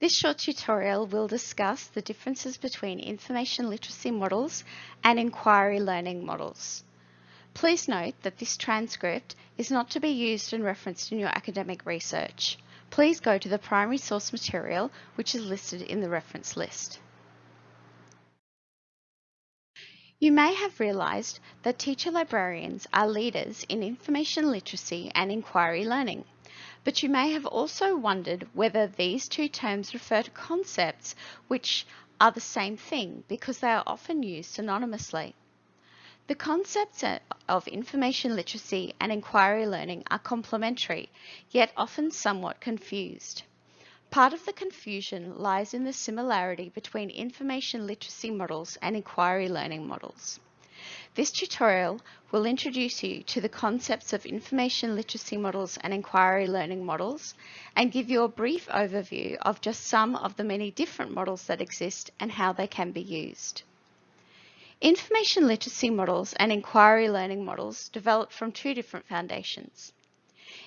This short tutorial will discuss the differences between information literacy models and inquiry learning models. Please note that this transcript is not to be used and referenced in your academic research. Please go to the primary source material which is listed in the reference list. You may have realised that teacher librarians are leaders in information literacy and inquiry learning, but you may have also wondered whether these two terms refer to concepts which are the same thing because they are often used synonymously. The concepts of information literacy and inquiry learning are complementary, yet often somewhat confused. Part of the confusion lies in the similarity between information literacy models and inquiry learning models. This tutorial will introduce you to the concepts of information literacy models and inquiry learning models and give you a brief overview of just some of the many different models that exist and how they can be used. Information literacy models and inquiry learning models developed from two different foundations.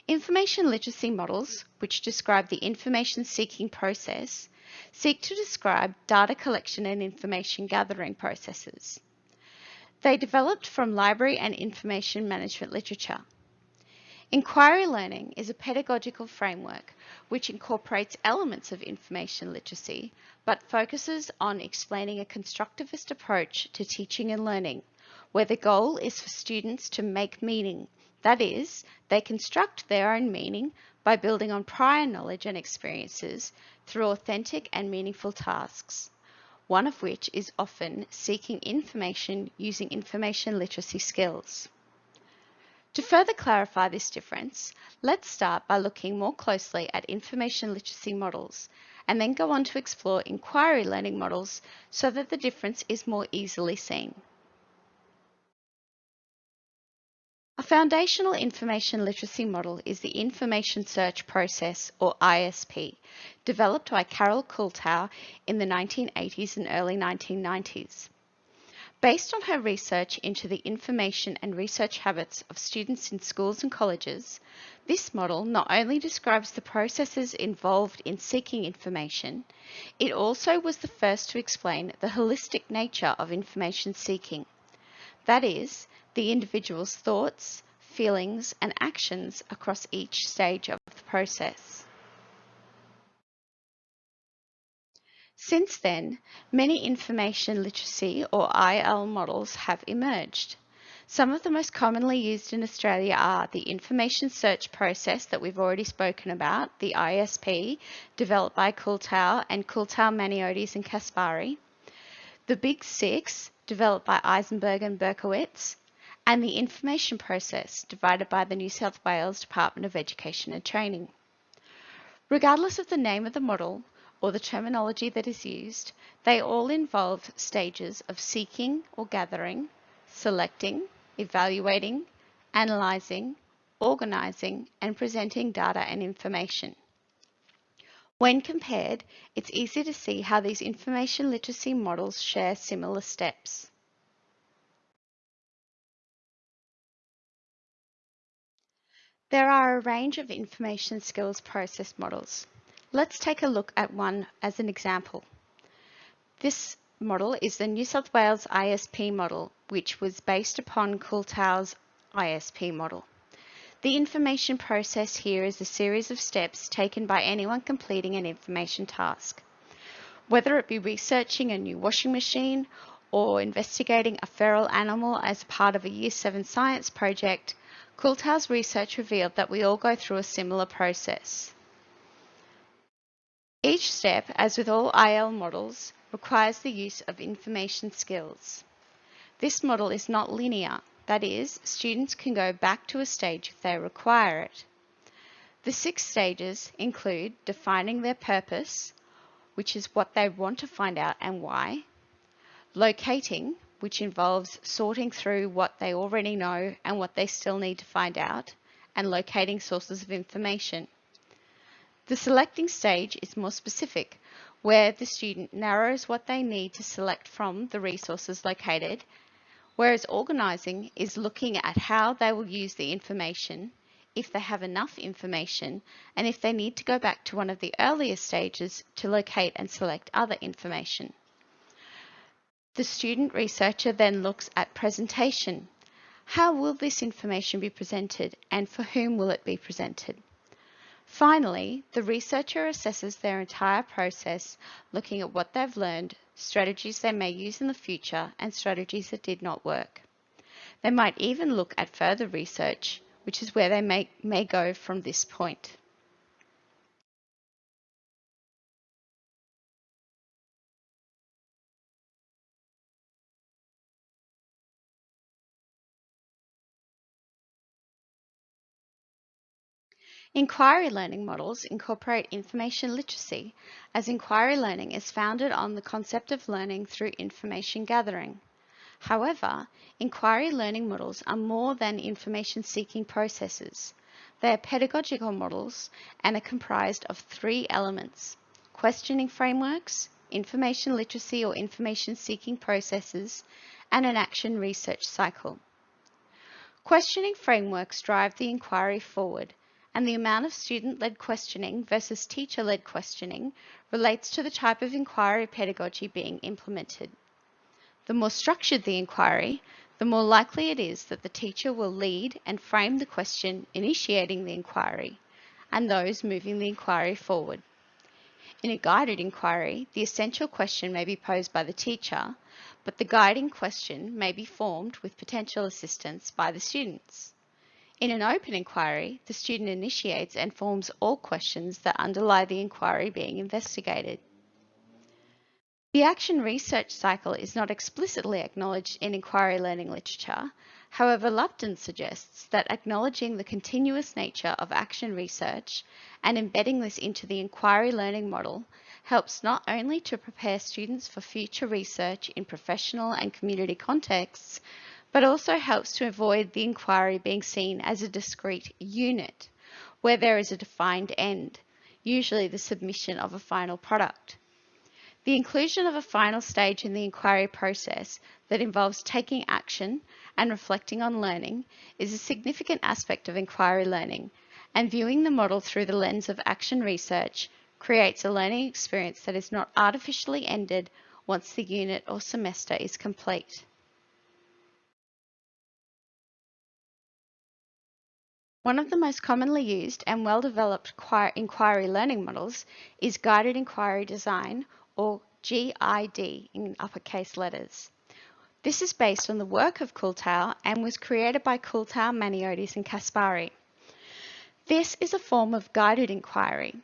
Information literacy models, which describe the information seeking process, seek to describe data collection and information gathering processes. They developed from library and information management literature. Inquiry learning is a pedagogical framework which incorporates elements of information literacy but focuses on explaining a constructivist approach to teaching and learning where the goal is for students to make meaning that is, they construct their own meaning by building on prior knowledge and experiences through authentic and meaningful tasks, one of which is often seeking information using information literacy skills. To further clarify this difference, let's start by looking more closely at information literacy models and then go on to explore inquiry learning models so that the difference is more easily seen. Foundational information literacy model is the Information Search Process, or ISP, developed by Carol Kuhlthau in the 1980s and early 1990s. Based on her research into the information and research habits of students in schools and colleges, this model not only describes the processes involved in seeking information, it also was the first to explain the holistic nature of information seeking. That is, the individual's thoughts, feelings and actions across each stage of the process. Since then, many information literacy or IL models have emerged. Some of the most commonly used in Australia are the information search process that we've already spoken about, the ISP, developed by Kuhlthau and Kuhlthau, Maniotes and Caspari, the Big Six, developed by Eisenberg and Berkowitz, and the information process divided by the New South Wales Department of Education and Training. Regardless of the name of the model or the terminology that is used, they all involve stages of seeking or gathering, selecting, evaluating, analysing, organising and presenting data and information. When compared, it's easy to see how these information literacy models share similar steps. There are a range of information skills process models. Let's take a look at one as an example. This model is the New South Wales ISP model, which was based upon Kuhlthau's ISP model. The information process here is a series of steps taken by anyone completing an information task. Whether it be researching a new washing machine or investigating a feral animal as part of a Year 7 science project, Kuhlthau's research revealed that we all go through a similar process. Each step, as with all IL models, requires the use of information skills. This model is not linear, that is, students can go back to a stage if they require it. The six stages include defining their purpose, which is what they want to find out and why, locating, which involves sorting through what they already know and what they still need to find out, and locating sources of information. The selecting stage is more specific, where the student narrows what they need to select from the resources located, whereas organising is looking at how they will use the information, if they have enough information, and if they need to go back to one of the earlier stages to locate and select other information. The student researcher then looks at presentation. How will this information be presented and for whom will it be presented? Finally, the researcher assesses their entire process, looking at what they've learned, strategies they may use in the future, and strategies that did not work. They might even look at further research, which is where they may, may go from this point. Inquiry learning models incorporate information literacy, as inquiry learning is founded on the concept of learning through information gathering. However, inquiry learning models are more than information seeking processes. They are pedagogical models and are comprised of three elements questioning frameworks, information literacy or information seeking processes, and an action research cycle. Questioning frameworks drive the inquiry forward and the amount of student-led questioning versus teacher-led questioning relates to the type of inquiry pedagogy being implemented. The more structured the inquiry, the more likely it is that the teacher will lead and frame the question initiating the inquiry and those moving the inquiry forward. In a guided inquiry, the essential question may be posed by the teacher, but the guiding question may be formed with potential assistance by the students. In an open inquiry, the student initiates and forms all questions that underlie the inquiry being investigated. The action research cycle is not explicitly acknowledged in inquiry learning literature. However, Lupton suggests that acknowledging the continuous nature of action research and embedding this into the inquiry learning model helps not only to prepare students for future research in professional and community contexts, but also helps to avoid the inquiry being seen as a discrete unit where there is a defined end, usually the submission of a final product. The inclusion of a final stage in the inquiry process that involves taking action and reflecting on learning is a significant aspect of inquiry learning, and viewing the model through the lens of action research creates a learning experience that is not artificially ended once the unit or semester is complete. One of the most commonly used and well-developed inquiry learning models is Guided Inquiry Design, or GID in uppercase letters. This is based on the work of Kuhlthau and was created by Kuhlthau, Maniotes and Caspari. This is a form of guided inquiry,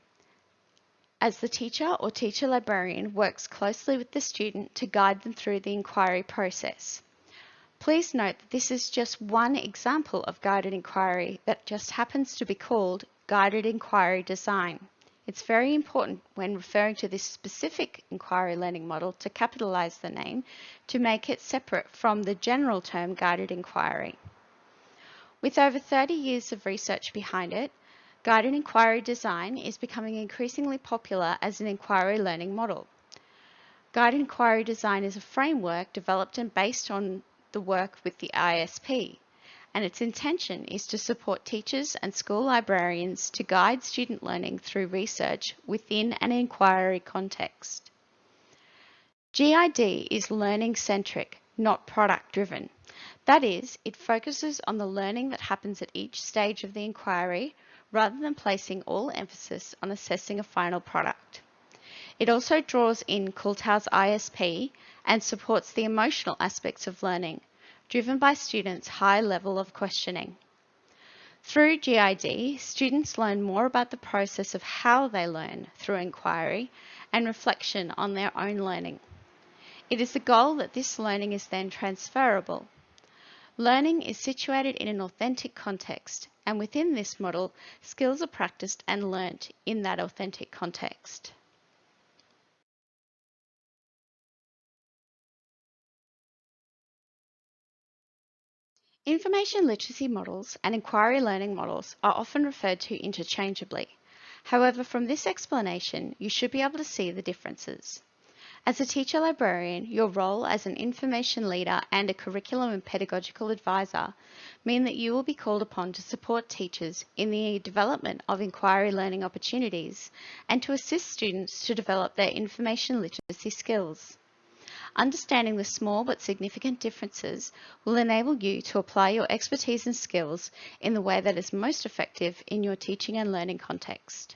as the teacher or teacher librarian works closely with the student to guide them through the inquiry process. Please note that this is just one example of guided inquiry that just happens to be called guided inquiry design. It's very important when referring to this specific inquiry learning model to capitalize the name to make it separate from the general term guided inquiry. With over 30 years of research behind it, guided inquiry design is becoming increasingly popular as an inquiry learning model. Guided inquiry design is a framework developed and based on the work with the ISP, and its intention is to support teachers and school librarians to guide student learning through research within an inquiry context. GID is learning centric, not product driven. That is, it focuses on the learning that happens at each stage of the inquiry rather than placing all emphasis on assessing a final product. It also draws in Kuhlthau's ISP and supports the emotional aspects of learning, driven by students' high level of questioning. Through GID, students learn more about the process of how they learn through inquiry and reflection on their own learning. It is the goal that this learning is then transferable. Learning is situated in an authentic context, and within this model, skills are practiced and learnt in that authentic context. Information literacy models and inquiry learning models are often referred to interchangeably. However, from this explanation, you should be able to see the differences. As a teacher librarian, your role as an information leader and a curriculum and pedagogical advisor mean that you will be called upon to support teachers in the development of inquiry learning opportunities and to assist students to develop their information literacy skills. Understanding the small but significant differences will enable you to apply your expertise and skills in the way that is most effective in your teaching and learning context.